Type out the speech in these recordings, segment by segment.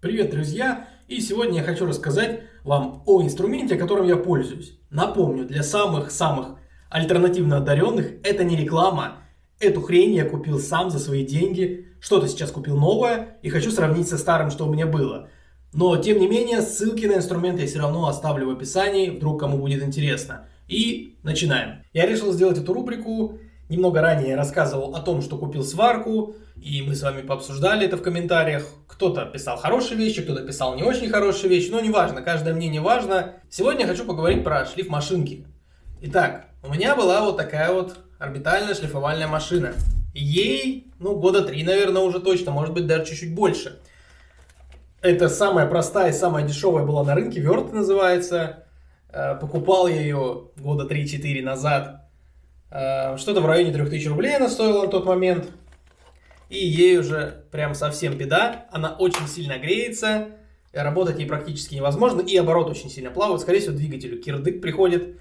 Привет, друзья! И сегодня я хочу рассказать вам о инструменте, которым я пользуюсь. Напомню, для самых-самых альтернативно одаренных это не реклама. Эту хрень я купил сам за свои деньги. Что-то сейчас купил новое и хочу сравнить со старым, что у меня было. Но, тем не менее, ссылки на инструмент я все равно оставлю в описании, вдруг кому будет интересно. И начинаем. Я решил сделать эту рубрику Немного ранее рассказывал о том, что купил сварку, и мы с вами пообсуждали это в комментариях. Кто-то писал хорошие вещи, кто-то писал не очень хорошие вещи, но неважно, каждое мнение важно. Сегодня я хочу поговорить про шлиф машинки. Итак, у меня была вот такая вот орбитальная шлифовальная машина. Ей, ну, года три, наверное, уже точно, может быть, даже чуть-чуть больше. Это самая простая и самая дешевая была на рынке, Верт называется. Э, покупал я ее года 3-4 назад что-то в районе 3000 рублей она стоила на тот момент. И ей уже прям совсем беда. Она очень сильно греется. Работать ей практически невозможно. И оборот очень сильно плавает. Скорее всего, двигателю кирдык приходит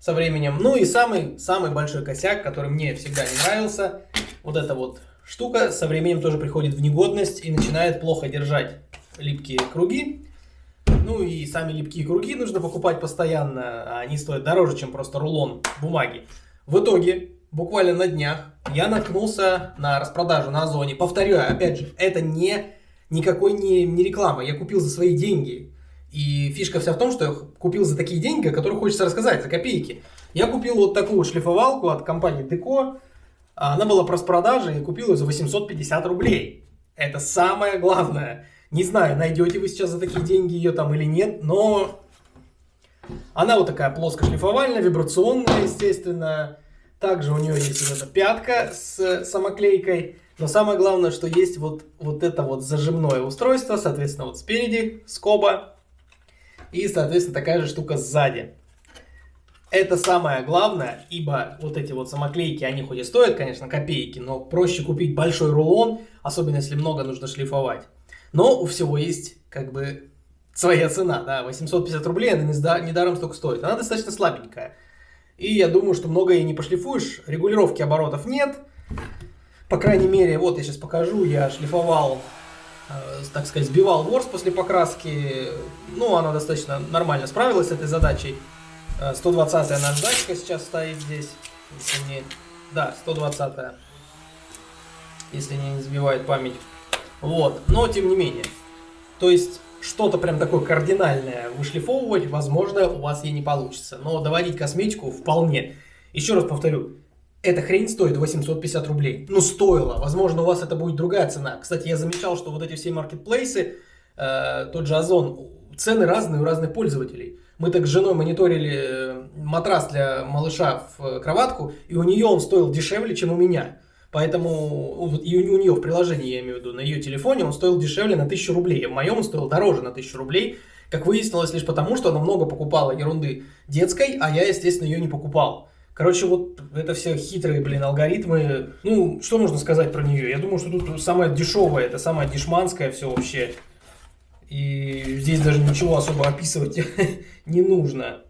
со временем. Ну и самый, самый большой косяк, который мне всегда не нравился. Вот эта вот штука со временем тоже приходит в негодность и начинает плохо держать липкие круги. Ну и сами липкие круги нужно покупать постоянно. А они стоят дороже, чем просто рулон бумаги. В итоге, буквально на днях, я наткнулся на распродажу на Озоне. Повторяю, опять же, это не никакой не, не реклама. Я купил за свои деньги. И фишка вся в том, что я купил за такие деньги, о которых хочется рассказать, за копейки. Я купил вот такую шлифовалку от компании Деко. Она была в распродаже, и купил ее за 850 рублей. Это самое главное. Не знаю, найдете вы сейчас за такие деньги ее там или нет, но она вот такая плоскошлифовальная, вибрационная, естественно. Также у нее есть вот эта пятка с самоклейкой. Но самое главное, что есть вот, вот это вот зажимное устройство, соответственно, вот спереди скоба. И, соответственно, такая же штука сзади. Это самое главное, ибо вот эти вот самоклейки, они хоть и стоят, конечно, копейки, но проще купить большой рулон, особенно если много нужно шлифовать. Но у всего есть как бы своя цена, да, 850 рублей, она недаром столько стоит. Она достаточно слабенькая. И я думаю, что много ей не пошлифуешь, регулировки оборотов нет. По крайней мере, вот я сейчас покажу, я шлифовал, э, так сказать, сбивал ворс после покраски. Ну, она достаточно нормально справилась с этой задачей. 120-я э, наждачка сейчас стоит здесь. Если не... Да, 120-я. Если не сбивает память. Вот, но тем не менее. То есть что-то прям такое кардинальное вышлифовывать, возможно, у вас и не получится. Но доводить косметику вполне. Еще раз повторю, эта хрень стоит 850 рублей. Ну, стоило. Возможно, у вас это будет другая цена. Кстати, я замечал, что вот эти все маркетплейсы, э, тот же Озон, цены разные у разных пользователей. Мы так с женой мониторили э, матрас для малыша в э, кроватку, и у нее он стоил дешевле, чем у меня. Поэтому и у нее в приложении, я имею в виду, на ее телефоне он стоил дешевле на 1000 рублей. В моем он стоил дороже на 1000 рублей. Как выяснилось, лишь потому, что она много покупала ерунды детской, а я, естественно, ее не покупал. Короче, вот это все хитрые, блин, алгоритмы. Ну, что можно сказать про нее? Я думаю, что тут самое дешевое, это самое дешманское все вообще. И здесь даже ничего особо описывать не нужно.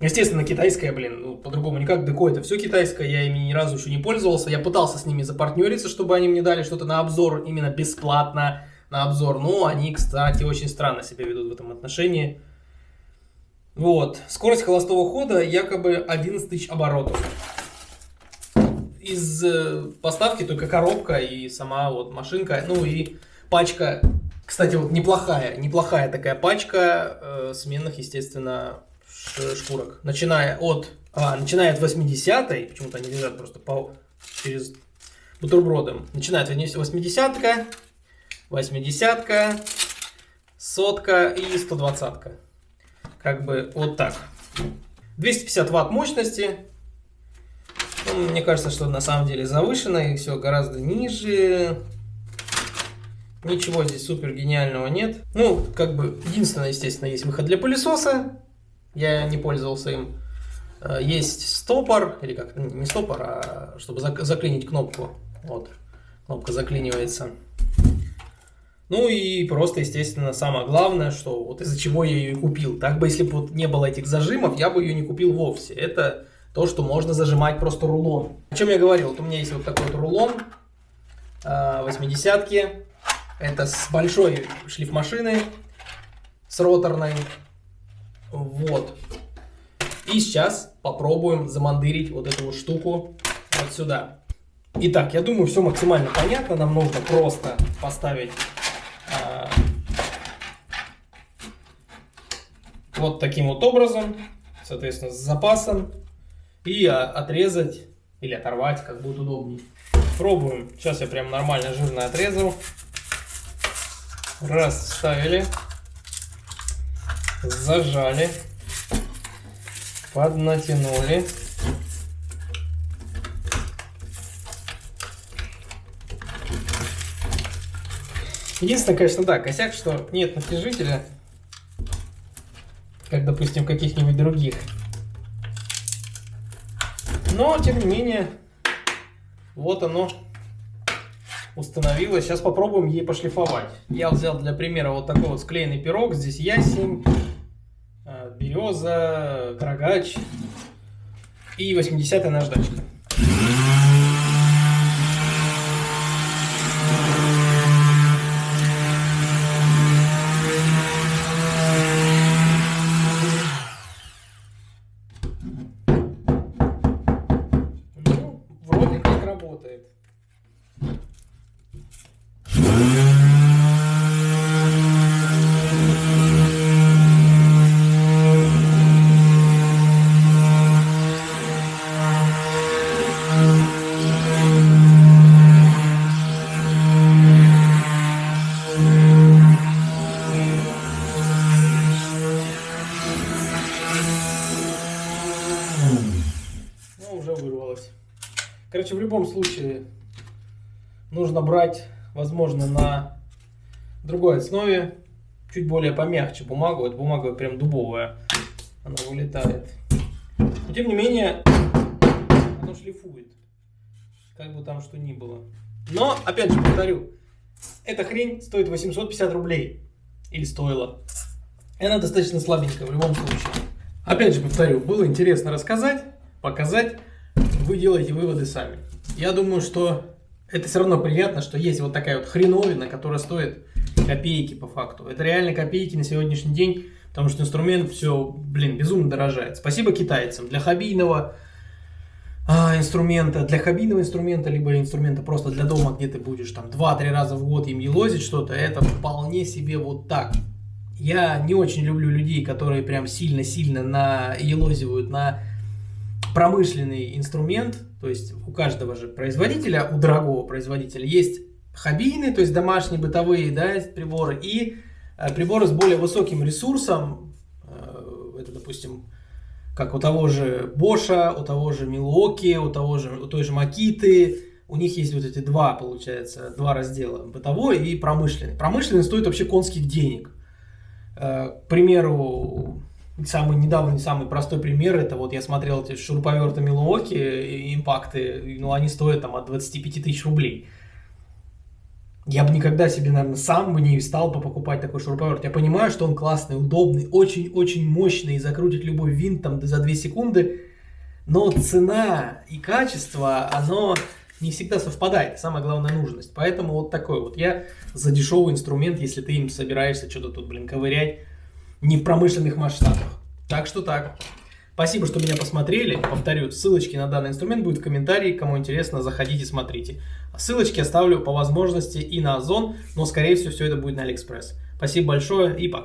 Естественно, китайская, блин, ну, по-другому никак. Деко это все китайское, я ими ни разу еще не пользовался. Я пытался с ними запартнериться, чтобы они мне дали что-то на обзор, именно бесплатно на обзор. Но они, кстати, очень странно себя ведут в этом отношении. Вот. Скорость холостого хода якобы 11 тысяч оборотов. Из э, поставки только коробка и сама вот машинка, ну и пачка. Кстати, вот неплохая, неплохая такая пачка э, сменных, естественно, шкурок. Начиная от, а, начиная от 80-й, почему-то они лежат просто по, через бутербродом. Начиная от 80-ка, 80-ка, сотка и 120-ка. Как бы вот так. 250 ватт мощности. Ну, мне кажется, что на самом деле завышено и все гораздо ниже. Ничего здесь супер гениального нет. Ну, как бы, единственное, естественно, есть выход для пылесоса. Я не пользовался им. Э, есть стопор, или как, не стопор, а чтобы заклинить кнопку. Вот, кнопка заклинивается. Ну и просто, естественно, самое главное, что вот из-за чего я ее купил. Так бы, если бы вот не было этих зажимов, я бы ее не купил вовсе. Это то, что можно зажимать просто рулон. О чем я говорил? Вот у меня есть вот такой вот рулон 80-ки. Э, Это с большой шлифмашины, с роторной. Вот. И сейчас попробуем замандырить вот эту вот штуку вот сюда. Итак, я думаю, все максимально понятно. Нам нужно просто поставить а, вот таким вот образом, соответственно, с запасом, и отрезать или оторвать, как будет удобнее. Пробуем. Сейчас я прям нормально жирно отрезал. Раз, вставили. Зажали. Поднатянули. Единственное, конечно, да, косяк, что нет натяжителя, как, допустим, каких-нибудь других. Но, тем не менее, вот оно установилось. Сейчас попробуем ей пошлифовать. Я взял для примера вот такой вот склеенный пирог. Здесь ясень, береза, карагач и 80-я наждачка. Короче, в любом случае нужно брать, возможно, на другой основе, чуть более помягче бумагу. Эта бумага прям дубовая, она вылетает. Но тем не менее, оно шлифует, как бы там что ни было. Но, опять же, повторю, эта хрень стоит 850 рублей. Или стоила. И она достаточно слабенькая в любом случае. Опять же, повторю, было интересно рассказать, показать вы делаете выводы сами. Я думаю, что это все равно приятно, что есть вот такая вот хреновина, которая стоит копейки по факту. Это реально копейки на сегодняшний день, потому что инструмент все, блин, безумно дорожает. Спасибо китайцам. Для хоббийного а, инструмента, для хоббийного инструмента, либо инструмента просто для дома, где ты будешь там 2-3 раза в год им елозить что-то, это вполне себе вот так. Я не очень люблю людей, которые прям сильно-сильно на елозивают на промышленный инструмент, то есть у каждого же производителя, у дорогого производителя есть хоббийные, то есть домашние бытовые да, приборы, и э, приборы с более высоким ресурсом, э, это, допустим, как у того же Боша, у того же Milwaukee, у, того же, у той же Макиты, у них есть вот эти два, получается, два раздела, бытовой и промышленный. Промышленный стоит вообще конских денег. Э, к примеру, Самый недавний, самый простой пример, это вот я смотрел эти шуруповерты Милуоки, импакты, ну они стоят там от 25 тысяч рублей. Я бы никогда себе, наверное, сам бы не стал бы покупать такой шуруповерт. Я понимаю, что он классный, удобный, очень-очень мощный и закрутит любой винт там за 2 секунды, но цена и качество, оно не всегда совпадает. Самая главная нужность. Поэтому вот такой вот. Я за дешевый инструмент, если ты им собираешься что-то тут, блин, ковырять, не в промышленных масштабах. Так что так. Спасибо, что меня посмотрели. Повторю, ссылочки на данный инструмент будут в комментарии. Кому интересно, заходите, смотрите. Ссылочки оставлю по возможности и на Озон, но скорее всего все это будет на Алиэкспресс. Спасибо большое и пока.